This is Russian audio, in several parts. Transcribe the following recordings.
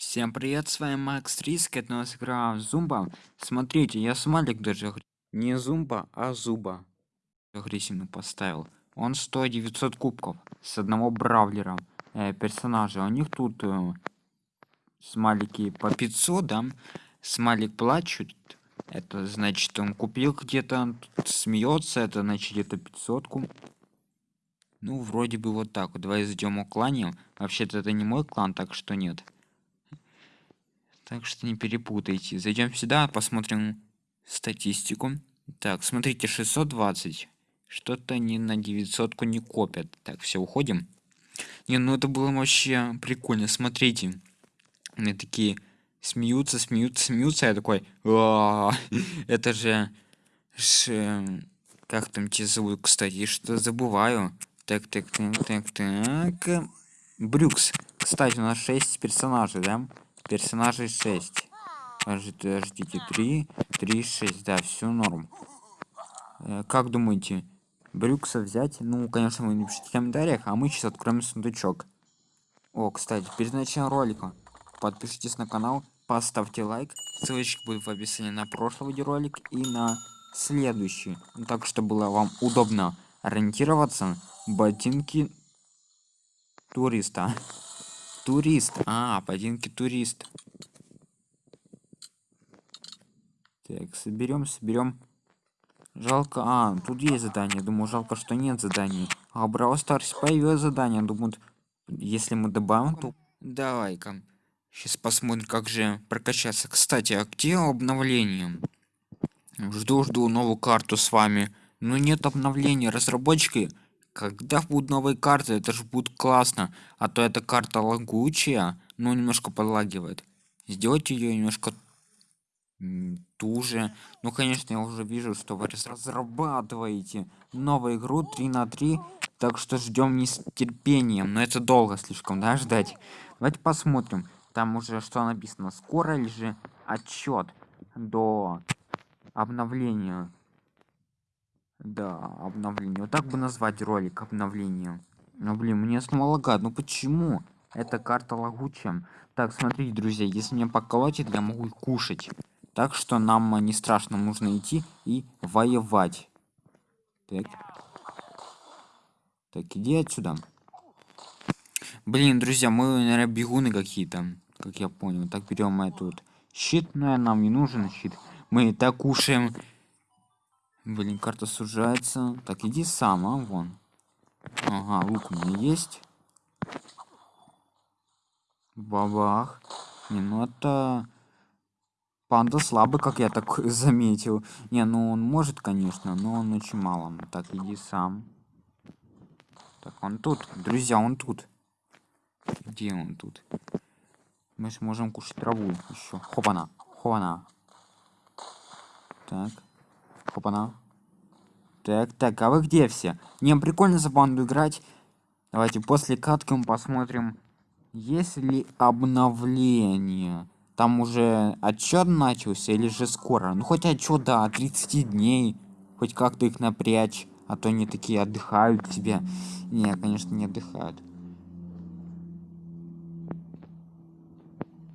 Всем привет, с вами Макс Риск, это у нас игра Зумба. Смотрите, я смайлик даже не Зумба, а Зуба агрессивно поставил. Он стоит 900 кубков с одного бравлера э, персонажа. У них тут э, смайлики по 500, да? Смайлик плачет, это значит он купил где-то, смеется, это значит где-то 500 -ку. Ну, вроде бы вот так. Давай зайдем в клане. Вообще-то это не мой клан, так что нет. Так что не перепутайте. Зайдем сюда, посмотрим статистику. Так, смотрите, 620. Что-то не на 900 не копят. Так, все, уходим. Не, ну это было вообще прикольно. Смотрите. Они такие смеются, смеются, смеются. Я такой, «А, это же, как там тебя зовут, кстати, что забываю. Так, так, так, так, так. Брюкс. Кстати, у нас 6 персонажей, да? Персонажей 6. Подождите, 3, 3, 6, да, все норм. Э, как думаете, Брюкса взять? Ну, конечно, вы напишите в комментариях, а мы сейчас откроем сундучок. О, кстати, перед началом ролика подпишитесь на канал, поставьте лайк. Ссылочка будет в описании на прошлый видеоролик и на следующий. Ну, так, чтобы было вам удобно ориентироваться. Ботинки туриста. Турист. А, ботинки турист. Так, соберем, соберем. Жалко, а, тут есть задание. Думаю, жалко, что нет заданий. А Brawl Stars появилось задание. Думаю, если мы добавим, то... Давай-ка. Сейчас посмотрим, как же прокачаться. Кстати, а где обновление? Жду-жду новую карту с вами. Но нет обновления. Разработчики, когда будут новые карты, это же будет классно. А то эта карта лагучая, но немножко подлагивает. Сделайте ее немножко туже. Ну, конечно, я уже вижу, что вы разрабатываете новую игру 3 на 3, так что ждем не с терпением, но это долго слишком, да, ждать. Давайте посмотрим, там уже что написано, скоро ли же отчет до обновления. Да, обновление. Вот так бы назвать ролик обновления. Ну, блин, мне снова лагает. Ну почему? Эта карта лагучая. Так, смотрите, друзья, если меня поколотит, я могу кушать. Так что нам не страшно, нужно идти и воевать. Так. Так, иди отсюда. Блин, друзья, мы, наверное, бегуны какие-то, как я понял. Так, берем тут щит, но нам не нужен щит. Мы так кушаем. Блин, карта сужается. Так, иди сам, а, вон. Ага, лук у меня есть. Бабах. Не, ну это Панда слабый, как я так заметил. Не, ну он может, конечно, но он очень мало. Так, иди сам. Так, он тут. Друзья, он тут. Где он тут? Мы сможем кушать траву еще. Хопана. Хопана. Так. Хопана. Так, так, а вы где все? Не, прикольно за банду играть. Давайте после катки мы посмотрим, есть ли обновление. Там уже отчет начался или же скоро? Ну хоть отчет да 30 дней. Хоть как-то их напрячь а то они такие отдыхают себе. Не конечно не отдыхают.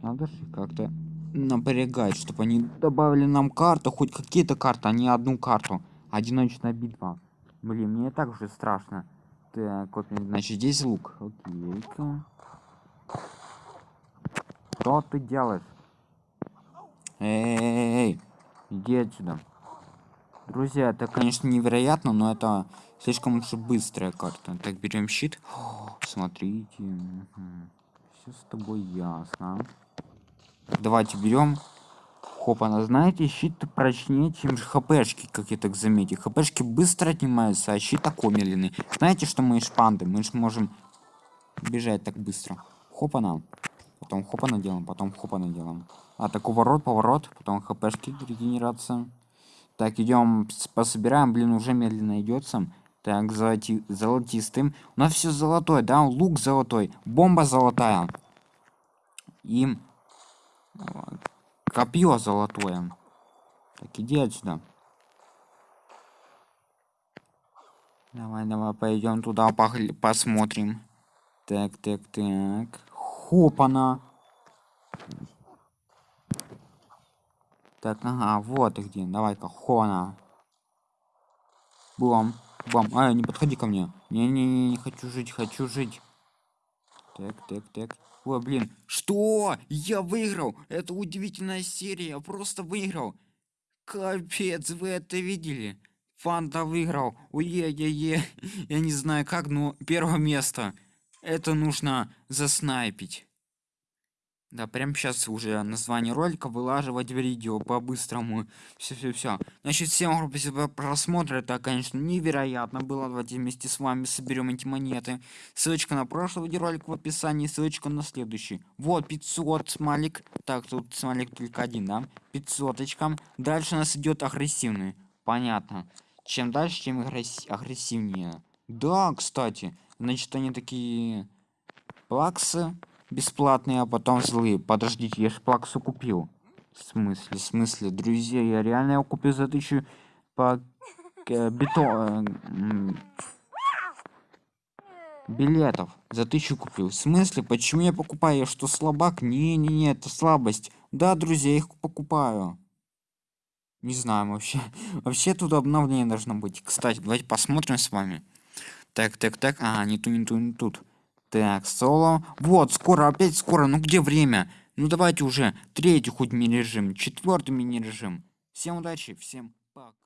Надо же как-то напрягать чтобы они добавили нам карту хоть какие-то карты а не одну карту одиночная битва блин мне так уже страшно так значит здесь лук окей -ка. что ты делаешь Эй, иди отсюда. Друзья, это, конечно, невероятно, но это слишком уж быстрая карта. Так, берем щит. О, смотрите. Угу. Все с тобой ясно. Давайте берем. Хопа, знаете, щит прочнее, чем хпшки, как я так заметил. Хпшки быстро отнимаются, а щит такой медленный. Знаете, что мы шпанды? Мы же можем бежать так быстро. Хопа нам потом хопа наделаем, потом хопа наделаем. А так уворот, поворот, потом хпшки регенерация. Так, идем пособираем, блин, уже медленно идется. Так, золоти, золотистым. У нас все золотое, да? Лук золотой, бомба золотая. И копье золотое. Так, иди отсюда. Давай, давай, пойдем туда, похли, посмотрим. Так, так, так. Хопана. Так, ага, вот где. Давай-ка, хона. Бом, бом. А, не подходи ко мне. Не-не-не, не хочу жить, хочу жить. Так, так, так. Ой, блин. Что? Я выиграл. Это удивительная серия. Я просто выиграл. Капец, вы это видели? Фанта выиграл. Ой-е-е-е. Я не знаю как, но первое место. Это нужно заснайпить. Да, прям сейчас уже название ролика вылаживать в видео по-быстрому. Все-все-все. Значит, всем огромное спасибо просмотр. Это, конечно, невероятно было. Давайте вместе с вами соберем эти монеты. Ссылочка на прошлый видеоролик в описании, ссылочка на следующий. Вот, 500 смайлик. Так, тут смайлик только один, да? 500 очкам. Дальше у нас идет агрессивный. Понятно. Чем дальше, тем агрессивнее. Да, кстати. Значит, они такие плаксы бесплатные, а потом злые. Подождите, я же плаксу купил. В смысле, в смысле, друзья, я реально его купил за тысячу по э, бетон э, билетов за тысячу купил. В смысле, почему я покупаю? Я что, слабак? Не-не-не, это слабость. Да, друзья, я их покупаю. Не знаю вообще. Вообще тут обновление должно быть. Кстати, давайте посмотрим с вами. Так, так, так. А, не ту, не ту, не тут. Так, соло. Вот, скоро, опять скоро. Ну где время? Ну давайте уже третий хоть мини-режим, четвертый мини-режим. Всем удачи, всем пока.